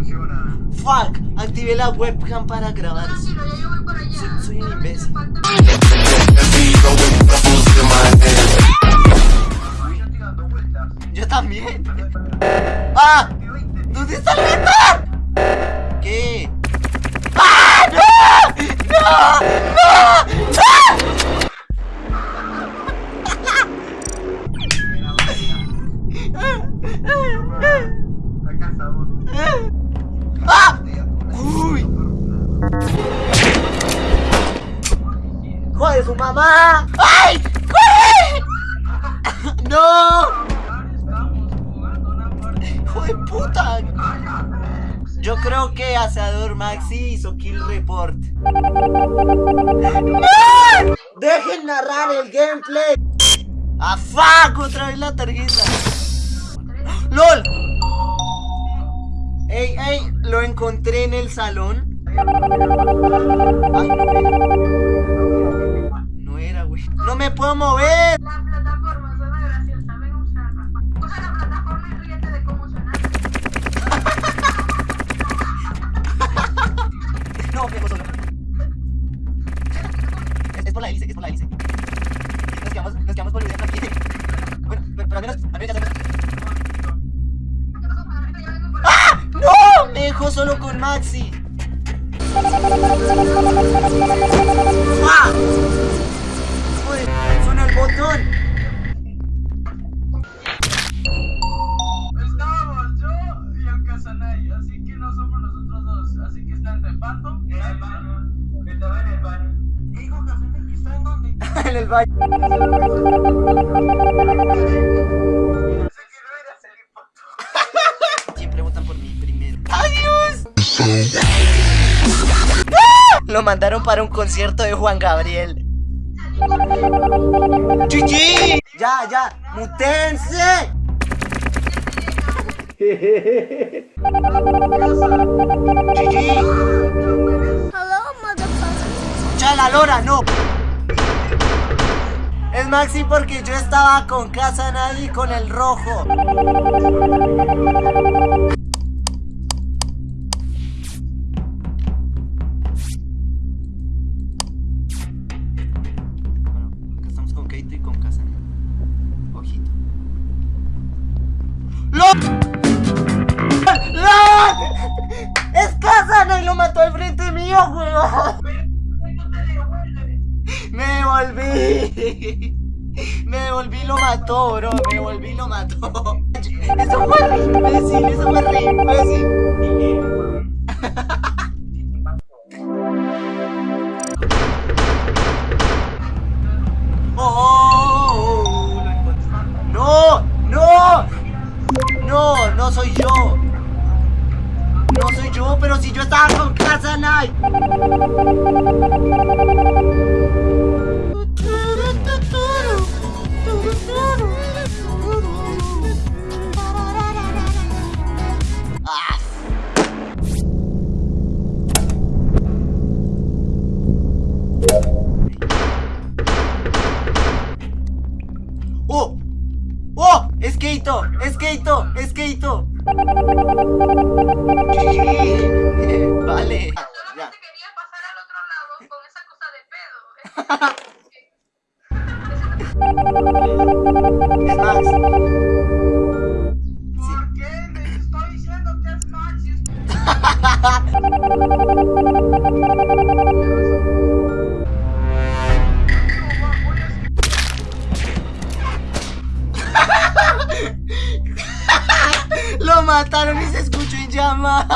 funciona. Fuck, activé la webcam para grabar. Tranquilo, ya yo voy por allá. Soy- soy un imbécil. yo también. ¡Ah! ¿Dónde está el Ritter? ¿Qué? ¡Ah! ¡No! ¡No! ¡No! ¡Joder, su mamá! ¡Ay! ¡Corre! ¡No! Ahora estamos jugando una partida. ¡Hijo de puta! Yo creo que Asador Maxi hizo kill report. ¡No! ¡Dejen narrar el gameplay! ¡Ah, fuck! Otra vez la tarjeta. ¡LOL! ¡Ey, ey! Lo encontré en el salón. Ay, ¡No me puedo mover! La plataforma suena graciosa, ven a usarla. Usa la plataforma y ríete de cómo suena. No, me solo. Es, es por la hélice, es por la hélice. Nos quedamos, nos quedamos boludeando aquí. Bueno, pero, pero al menos, al menos ya sabemos. ¡Ah! ¡No! Me dejó solo con Maxi. ¡Ah! Botón. Estábamos yo y el Casanay, así que no somos nosotros dos. Así que está entre Pato y el baño. Estaba en el baño. ¿Está en dónde? en el baño. Pensé que no era salir Pato. Siempre votan por mí primero. ¡Adiós! ¡Ah! Lo mandaron para un concierto de Juan Gabriel. ¡Chichi! ¡Ya, ya! ¡Mutense! ¡Chichi! ¡Escucha la lora! ¡No! Es Maxi porque yo estaba con Casa Nadie con el rojo. ¡LOL! ¡LOL! ¡Es Casana y lo mató al frente mío, weón! Me devolví. Me devolví y lo mató, bro. Me devolví y lo mató. Eso fue re eso fue re. ¡Oh! ¡Oh! ¡Esqueito! ¡Esqueito! ¡Esqueito! Vale. Mataron y se escuchó en llama.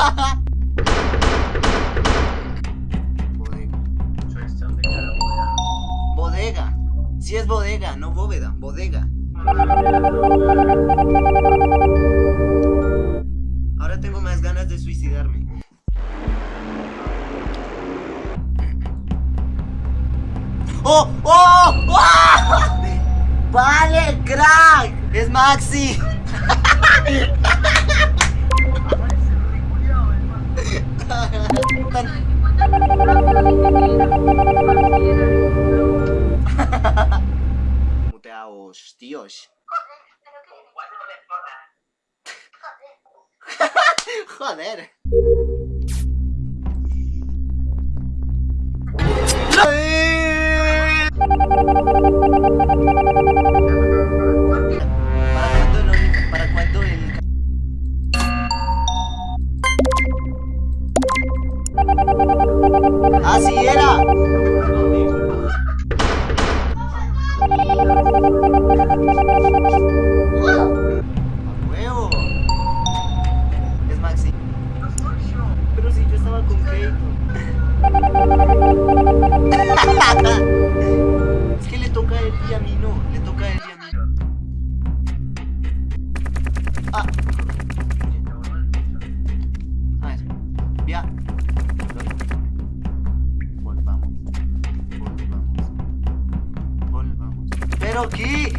Bodega. Si es bodega, no bóveda, bodega. Ahora tengo más ganas de suicidarme. ¡Oh! ¡Oh! ¡Oh! ¡Vale, crack! ¡Es Maxi! Tan- Muteaos, tíos. Joder. ¿Para ¿Pero qué?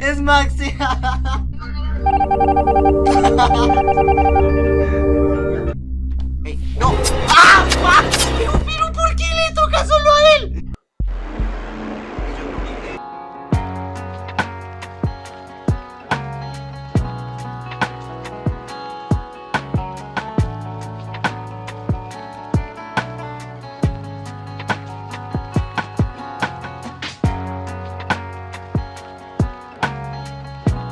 Es Maxi.